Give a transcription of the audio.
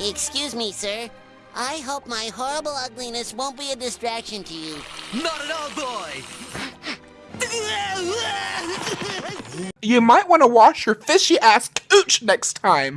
Excuse me, sir. I hope my horrible ugliness won't be a distraction to you. Not at all, boy! You might want to wash your fishy ass cooch next time.